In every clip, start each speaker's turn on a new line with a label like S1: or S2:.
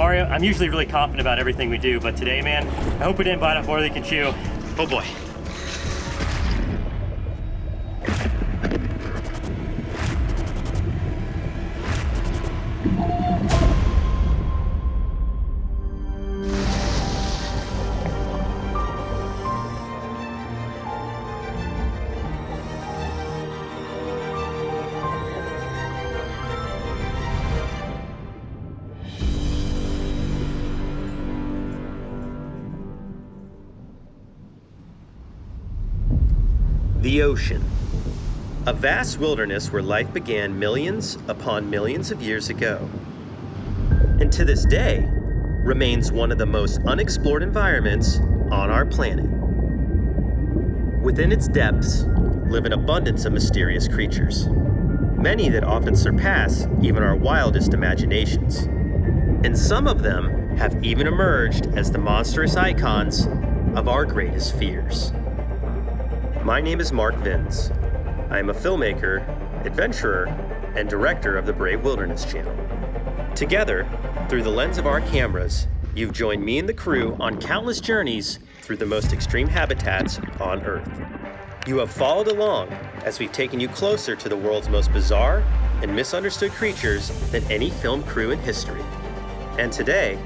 S1: Mario, I'm usually really confident about everything we do, but today, man, I hope we didn't bite off more than we can chew. Oh boy.
S2: Ocean. A vast wilderness where life began millions upon millions of years ago. And to this day, remains one of the most unexplored environments on our planet. Within its depths live an abundance of mysterious creatures, many that often surpass even our wildest imaginations. And some of them have even emerged as the monstrous icons of our greatest fears. My name is Mark Vins. I am a filmmaker, adventurer, and director of the Brave Wilderness Channel. Together, through the lens of our cameras, you've joined me and the crew on countless journeys through the most extreme habitats on Earth. You have followed along as we've taken you closer to the world's most bizarre and misunderstood creatures than any film crew in history. And today,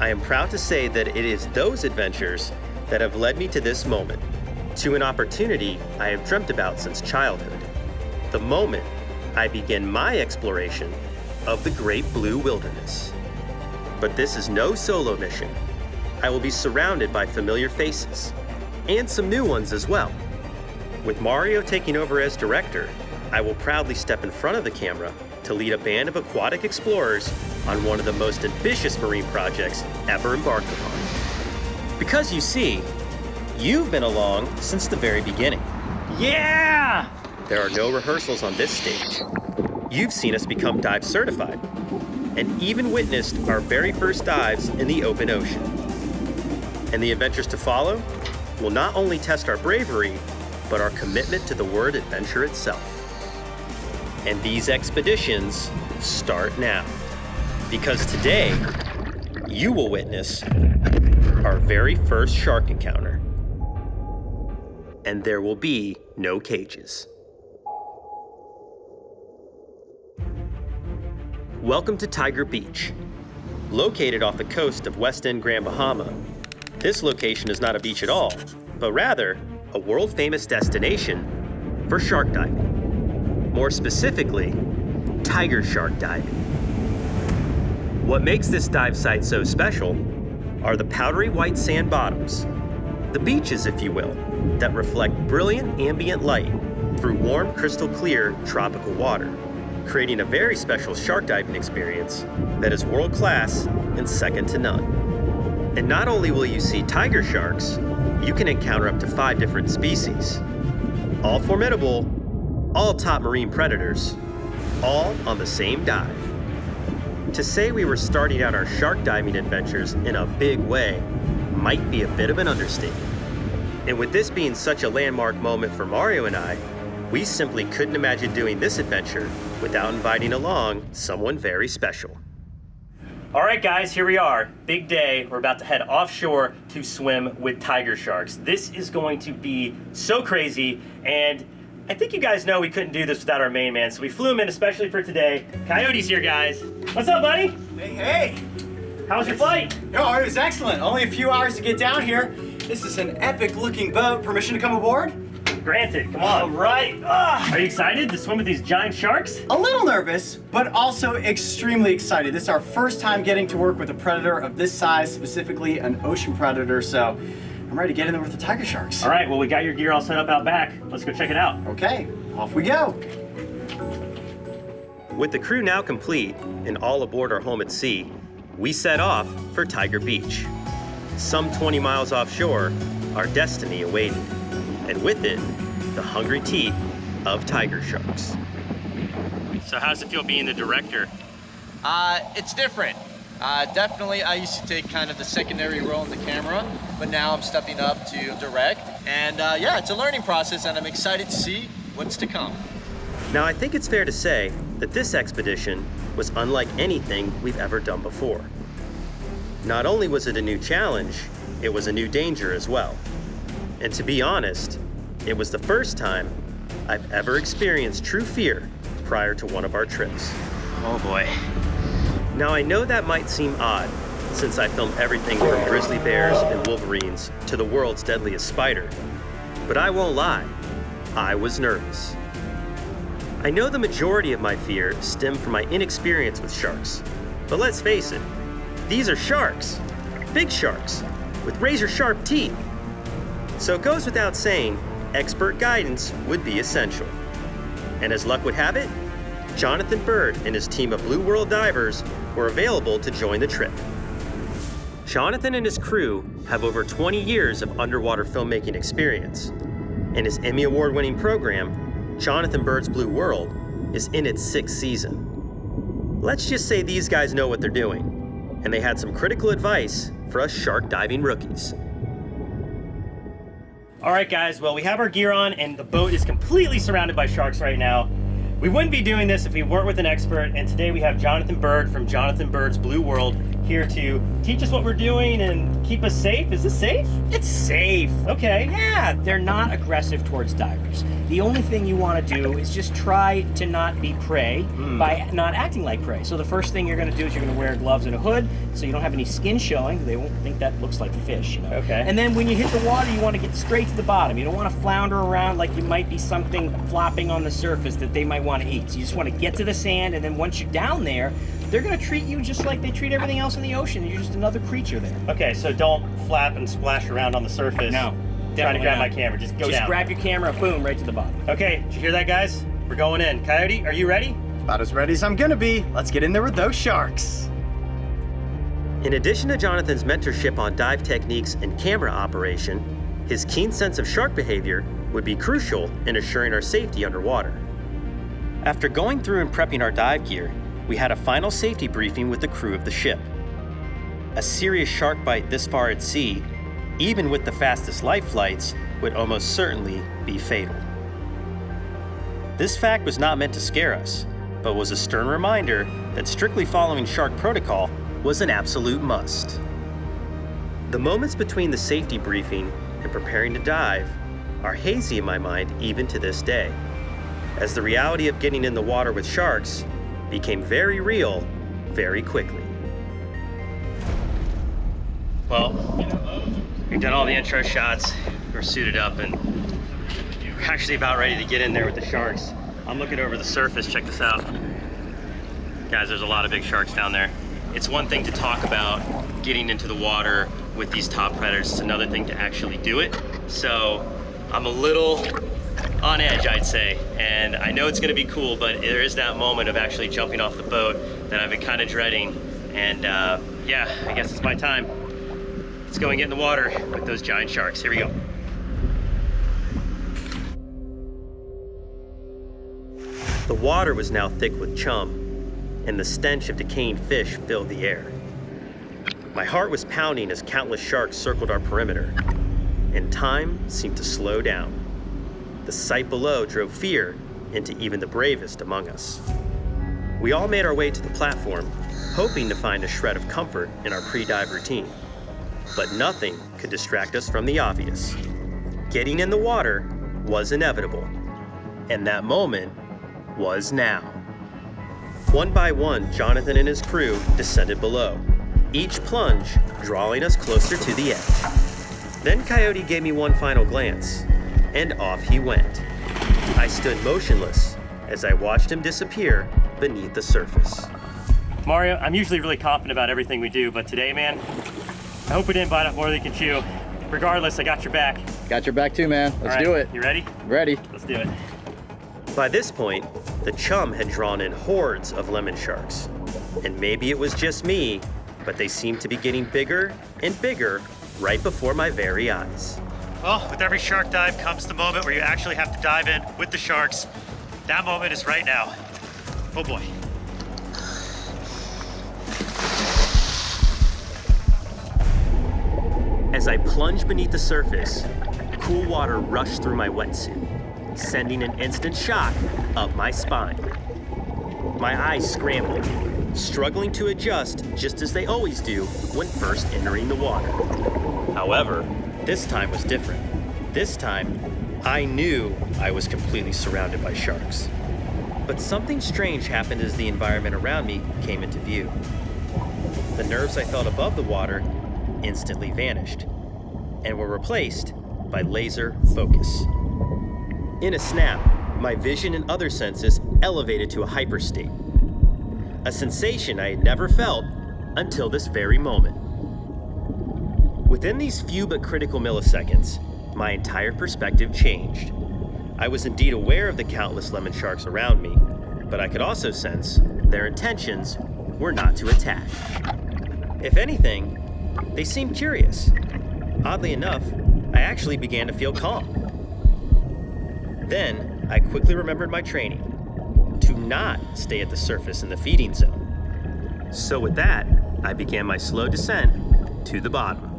S2: I am proud to say that it is those adventures that have led me to this moment, to an opportunity I have dreamt about since childhood. The moment I begin my exploration of the Great Blue Wilderness. But this is no solo mission. I will be surrounded by familiar faces, and some new ones as well. With Mario taking over as director, I will proudly step in front of the camera to lead a band of aquatic explorers on one of the most ambitious marine projects ever embarked upon. Because you see, you've been along since the very beginning.
S1: Yeah!
S2: There are no rehearsals on this stage. You've seen us become dive certified and even witnessed our very first dives in the open ocean. And the adventures to follow will not only test our bravery, but our commitment to the word adventure itself. And these expeditions start now. Because today, you will witness our very first shark encounter. And there will be no cages. Welcome to Tiger Beach. Located off the coast of West End Grand Bahama, this location is not a beach at all, but rather a world famous destination for shark diving. More specifically, tiger shark diving. What makes this dive site so special are the powdery white sand bottoms, the beaches, if you will, that reflect brilliant ambient light through warm, crystal clear tropical water, creating a very special shark diving experience that is world class and second to none. And not only will you see tiger sharks, you can encounter up to five different species. All formidable, all top marine predators, all on the same dive. To say we were starting out our shark diving adventures in a big way might be a bit of an understatement. And with this being such a landmark moment for Mario and I, we simply couldn't imagine doing this adventure without inviting along someone very special.
S1: All right, guys, here we are. Big day. We're about to head offshore to swim with tiger sharks. This is going to be so crazy, and I think you guys know we couldn't do this without our main man, so we flew him in especially for today. Coyote's here, guys. What's up, buddy?
S3: Hey, hey!
S1: How was your flight?
S3: Oh, it was excellent. Only a few hours to get down here. This is an epic looking boat. Permission to come aboard?
S1: Granted, come on.
S3: All right. Ah,
S1: Are you excited to swim with these giant sharks?
S3: a little nervous, but also extremely excited. This is our first time getting to work with a predator of this size, specifically an ocean predator, so I'm ready to get in there with the tiger sharks.
S1: All right, well, we got your gear all set up out back. Let's go check it out.
S3: Okay, off we go.
S2: With the crew now complete and all aboard our home at sea, we set off for Tiger Beach. Some 20 miles offshore, our destiny awaited, and with it, the hungry teeth of tiger sharks.
S1: So, how does it feel being the director?
S4: Uh, it's different. Uh, definitely, I used to take kind of the secondary role in the camera, but now I'm stepping up to direct. And uh, yeah, it's a learning process, and I'm excited to see what's to come.
S2: Now, I think it's fair to say that this expedition was unlike anything we've ever done before. Not only was it a new challenge, it was a new danger as well. And to be honest, it was the first time I've ever experienced true fear prior to one of our trips.
S1: Oh boy.
S2: Now, I know that might seem odd, since I filmed everything from grizzly bears and wolverines to the world's deadliest spider. But I won't lie, I was nervous. I know the majority of my fear stemmed from my inexperience with sharks. But let's face it, these are sharks. Big sharks, with razor sharp teeth. So it goes without saying, expert guidance would be essential. And as luck would have it, Jonathan Bird and his team of Blue World divers were available to join the trip. Jonathan and his crew have over 20 years of underwater filmmaking experience, and his Emmy Award winning program, Jonathan Bird's Blue World, is in its sixth season. Let's just say these guys know what they're doing, and they had some critical advice for us shark diving rookies.
S1: All right, guys. Well, we have our gear on, and the boat is completely surrounded by sharks right now. We wouldn't be doing this if we weren't with an expert, and today we have Jonathan Bird from Jonathan Bird's Blue World here to teach us what we're doing and keep us safe. Is this safe?
S5: It's safe.
S1: Okay.
S5: Yeah, they're not aggressive towards divers. The only thing you want to do is just try to not be prey
S1: Hmm.
S5: by not acting like prey. So the first thing you're going to do is you're going to wear gloves and a hood so you don't have any skin showing. They won't think that looks like fish, you know.
S1: Okay.
S5: And then when you hit the water, you want to get straight to the bottom. You don't want to flounder around like you might be something flopping on the surface that they might want to eat. So you just want to get to the sand, and then once you're down there, they're going to treat you just like they treat everything else in the ocean. You're just another creature there.
S1: Okay, so don't flap and splash around on the surface.
S5: No,
S1: Trying to grab
S5: not.
S1: my camera. Just go
S5: just
S1: down.
S5: grab your camera, boom, right to the bottom.
S1: Okay, did you hear that, guys? We're going in. Coyote, are you ready?
S3: About as ready as I'm gonna be. Let's get in there with those sharks.
S2: In addition to Jonathan's mentorship on dive techniques and camera operation, his keen sense of shark behavior would be crucial in assuring our safety underwater. After going through and prepping our dive gear, we had a final safety briefing with the crew of the ship. A serious shark bite this far at sea, even with the fastest life flights, would almost certainly be fatal. This fact was not meant to scare us, but was a stern reminder that strictly following shark protocol was an absolute must. The moments between the safety briefing and preparing to dive are hazy in my mind even to this day, as the reality of getting in the water with sharks became very real very quickly.
S1: Well, we've done all the intro shots. We're suited up and we're actually about ready to get in there with the sharks. I'm looking over the surface. Check this out. Guys, there's a lot of big sharks down there. It's one thing to talk about getting into the water with these top predators. It's another thing to actually do it. So I'm a little on edge, I'd say. And I know it's gonna be cool, but there is that moment of actually jumping off the boat that I've been kind of dreading. And uh, yeah, I guess it's my time. Let's go and get in the water with those giant sharks. Here we go.
S2: The water was now thick with chum, and the stench of decaying fish filled the air. My heart was pounding as countless sharks circled our perimeter, and time seemed to slow down. The sight below drove fear into even the bravest among us. We all made our way to the platform, hoping to find a shred of comfort in our pre dive routine. But nothing could distract us from the obvious. Getting in the water was inevitable, and that moment was now. One by one, Jonathan and his crew descended below, each plunge drawing us closer to the edge. Then Coyote gave me one final glance, and off he went. I stood motionless as I watched him disappear beneath the surface.
S1: Mario, I'm usually really confident about everything we do, but today, man, I hope we didn't bite off more than we can chew. Regardless, I got your back.
S4: Got your back too, man. Let's
S1: All right,
S4: do it.
S1: You ready?
S4: Ready?
S1: Let's do it.
S2: By this point, the chum had drawn in hordes of lemon sharks. And maybe it was just me, but they seemed to be getting bigger and bigger right before my very eyes.
S1: Well, with every shark dive comes the moment where you actually have to dive in with the sharks. That moment is right now. Oh boy.
S2: As I plunged beneath the surface, cool water rushed through my wetsuit, sending an instant shock up my spine. My eyes scrambled, struggling to adjust just as they always do when first entering the water. However, this time was different. This time, I knew I was completely surrounded by sharks. But something strange happened as the environment around me came into view. The nerves I felt above the water instantly vanished and were replaced by laser focus. In a snap, my vision and other senses elevated to a hyperstate. A sensation I had never felt until this very moment. Within these few but critical milliseconds, my entire perspective changed. I was indeed aware of the countless lemon sharks around me, but I could also sense their intentions were not to attack. If anything, they seemed curious. Oddly enough, I actually began to feel calm. Then, I quickly remembered my training to not stay at the surface in the feeding zone. So, with that, I began my slow descent to the bottom.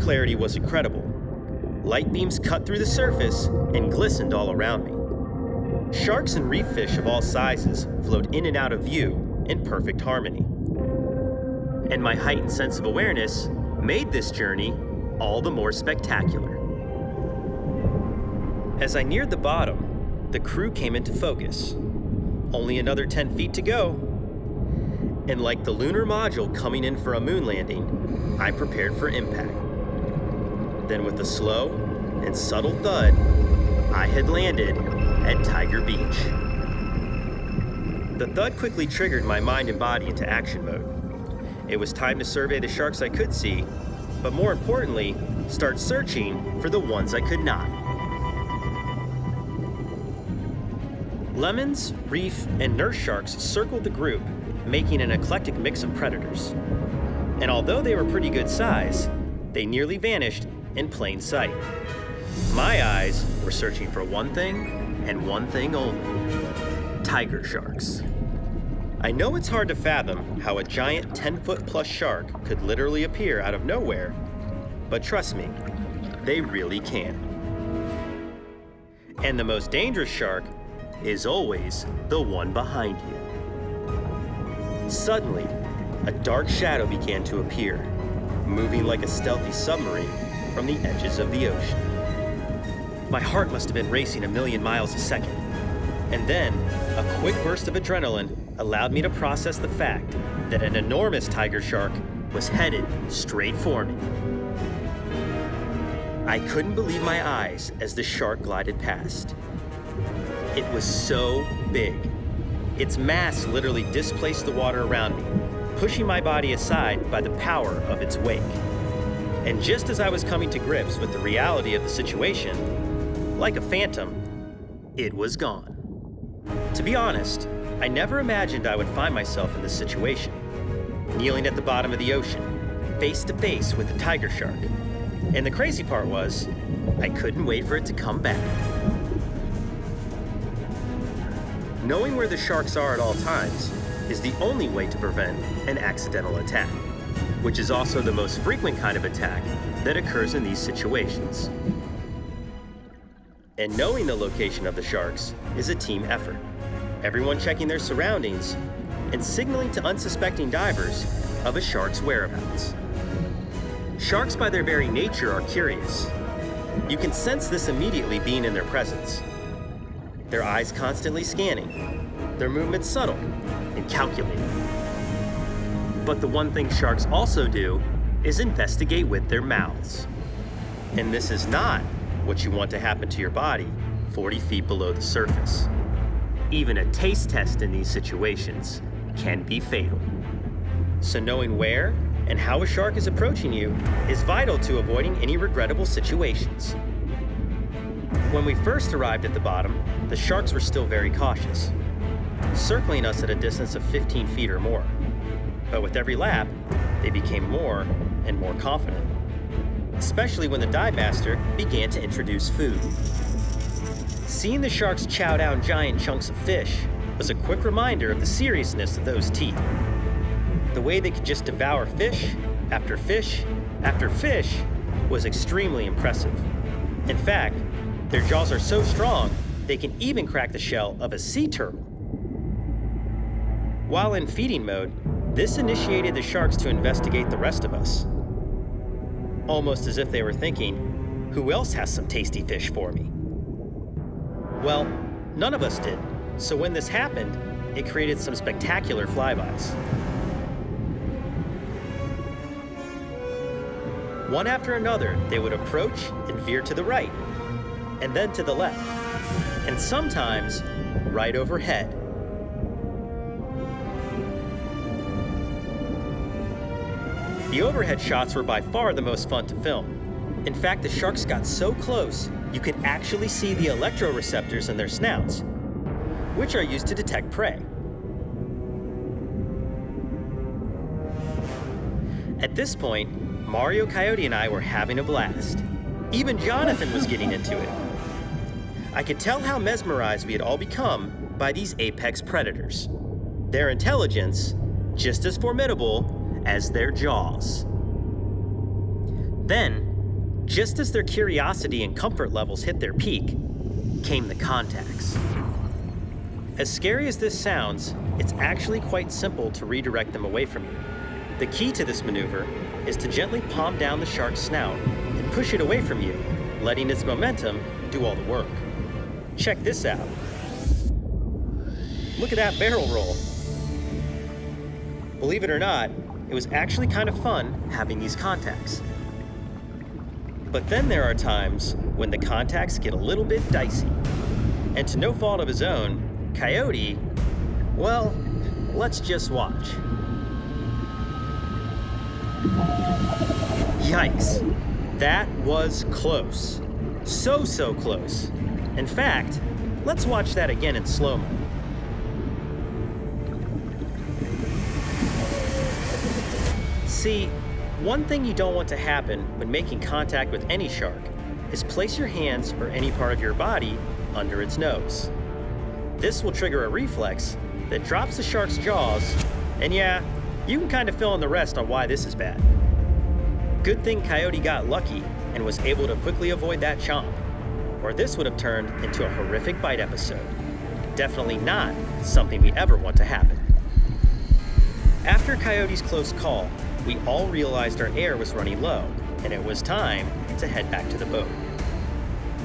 S2: Clarity was incredible. Light beams cut through the surface and glistened all around me. Sharks and reef fish of all sizes flowed in and out of view in perfect harmony. And my heightened sense of awareness made this journey all the more spectacular. As I neared the bottom, the crew came into focus. Only another 10 feet to go. And like the lunar module coming in for a moon landing, I prepared for impact. Then, with a slow and subtle thud, I had landed at Tiger Beach. The thud quickly triggered my mind and body into action mode. It was time to survey the sharks I could see, but more importantly, start searching for the ones I could not. Lemons, reef, and nurse sharks circled the group, making an eclectic mix of predators. And although they were pretty good size, they nearly vanished in plain sight. My eyes were searching for one thing and one thing only tiger sharks. I know it's hard to fathom how a giant 10 foot plus shark could literally appear out of nowhere, but trust me, they really can. And the most dangerous shark is always the one behind you. Suddenly, a dark shadow began to appear, moving like a stealthy submarine from the edges of the ocean. My heart must have been racing a million miles a second. And then, a quick burst of adrenaline allowed me to process the fact that an enormous tiger shark was headed straight for me. I couldn't believe my eyes as the shark glided past. It was so big. Its mass literally displaced the water around me, pushing my body aside by the power of its wake. And just as I was coming to grips with the reality of the situation, like a phantom, it was gone. To be honest, I never imagined I would find myself in this situation, kneeling at the bottom of the ocean, face to face with a tiger shark. And the crazy part was, I couldn't wait for it to come back. Knowing where the sharks are at all times is the only way to prevent an accidental attack, which is also the most frequent kind of attack that occurs in these situations. And knowing the location of the sharks is a team effort. Everyone checking their surroundings and signaling to unsuspecting divers of a shark's whereabouts. Sharks, by their very nature, are curious. You can sense this immediately being in their presence. Their eyes constantly scanning, their movements subtle and calculated. But the one thing sharks also do is investigate with their mouths. And this is not what you want to happen to your body 40 feet below the surface. Even a taste test in these situations can be fatal. So, knowing where and how a shark is approaching you is vital to avoiding any regrettable situations. When we first arrived at the bottom, the sharks were still very cautious, circling us at a distance of 15 feet or more. But with every lap, they became more and more confident, especially when the dive master began to introduce food. Seeing the sharks chow down giant chunks of fish was a quick reminder of the seriousness of those teeth. The way they could just devour fish after fish after fish was extremely impressive. In fact, their jaws are so strong, they can even crack the shell of a sea turtle. While in feeding mode, this initiated the sharks to investigate the rest of us. Almost as if they were thinking, who else has some tasty fish for me? Well, none of us did, so when this happened, it created some spectacular flybys. One after another, they would approach and veer to the right, and then to the left, and sometimes right overhead. The overhead shots were by far the most fun to film. In fact, the sharks got so close, you could actually see the electroreceptors in their snouts, which are used to detect prey. At this point, Mario Coyote and I were having a blast. Even Jonathan was getting into it. I could tell how mesmerized we had all become by these apex predators. Their intelligence, just as formidable as their jaws. Then, just as their curiosity and comfort levels hit their peak, came the contacts. As scary as this sounds, it's actually quite simple to redirect them away from you. The key to this maneuver is to gently palm down the shark's snout and push it away from you, letting its momentum do all the work. Check this out. Look at that barrel roll. Believe it or not, it was actually kind of fun having these contacts. But then there are times when the contacts get a little bit dicey. And to no fault of his own, Coyote, well, let's just watch. Yikes. That was close. So, so close. In fact, let's watch that again in slow-mo. See, one thing you don't want to happen when making contact with any shark is place your hands or any part of your body under its nose. This will trigger a reflex that drops the shark's jaws, and yeah, you can kind of fill in the rest on why this is bad. Good thing Coyote got lucky and was able to quickly avoid that chomp, or this would have turned into a horrific bite episode. Definitely not something we ever want to happen. After Coyote's close call, we all realized our air was running low, and it was time to head back to the boat.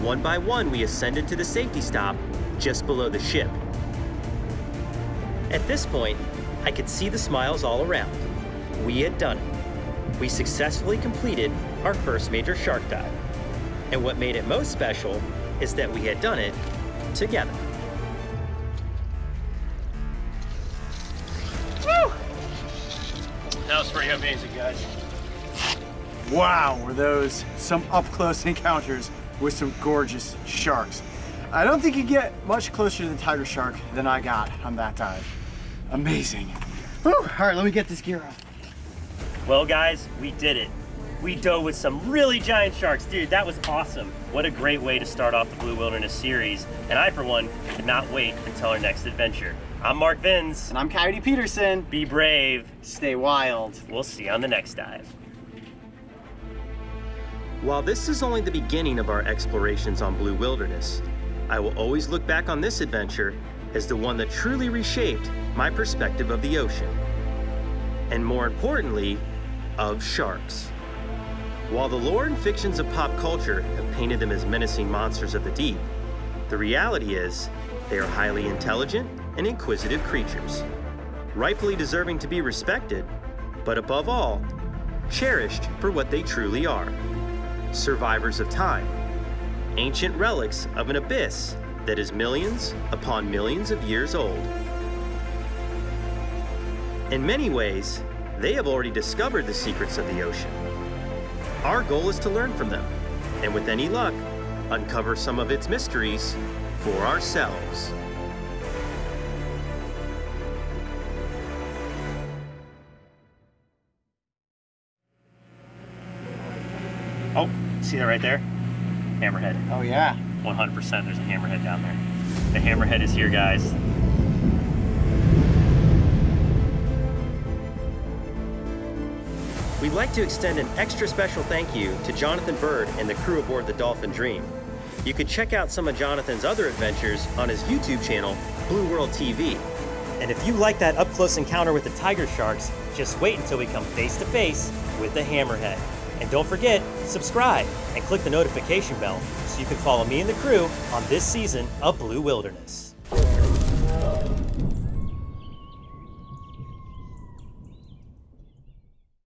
S2: One by one, we ascended to the safety stop just below the ship. At this point, I could see the smiles all around. We had done it. We successfully completed our first major shark dive. And what made it most special is that we had done it together.
S1: Amazing, guys.
S3: Wow, were those some up-close encounters with some gorgeous sharks. I don't think you get much closer to the tiger shark than I got on that dive. Amazing. Whew. All right, let me get this gear off.
S1: Well, guys, we did it. We dove with some really giant sharks. Dude, that was awesome. What a great way to start off the Blue Wilderness series. And I, for one, cannot wait until our next adventure. I'm Mark Vins.
S3: And I'm Coyote Peterson.
S1: Be brave.
S3: Stay wild.
S1: We'll see you on the next dive.
S2: While this is only the beginning of our explorations on Blue Wilderness, I will always look back on this adventure as the one that truly reshaped my perspective of the ocean. And more importantly, of sharks. While the lore and fictions of pop culture have painted them as menacing monsters of the deep, the reality is they are highly intelligent and inquisitive creatures, rightfully deserving to be respected, but above all, cherished for what they truly are survivors of time, ancient relics of an abyss that is millions upon millions of years old. In many ways, they have already discovered the secrets of the ocean. Our goal is to learn from them, and with any luck, uncover some of its mysteries for ourselves.
S1: See that right there? Hammerhead.
S3: Oh yeah.
S1: 100% there's a hammerhead down there. The hammerhead is here, guys.
S2: We we'd like to extend an extra special thank you to Jonathan Bird and the crew aboard the Dolphin Dream. You can check out some of Jonathan's other adventures on his YouTube channel, Blue World TV. And if you like that up close encounter with the tiger sharks, just wait until we come face to face with the hammerhead. And don't forget, subscribe and click the notification bell so you can follow me and the crew on this season of Blue Wilderness.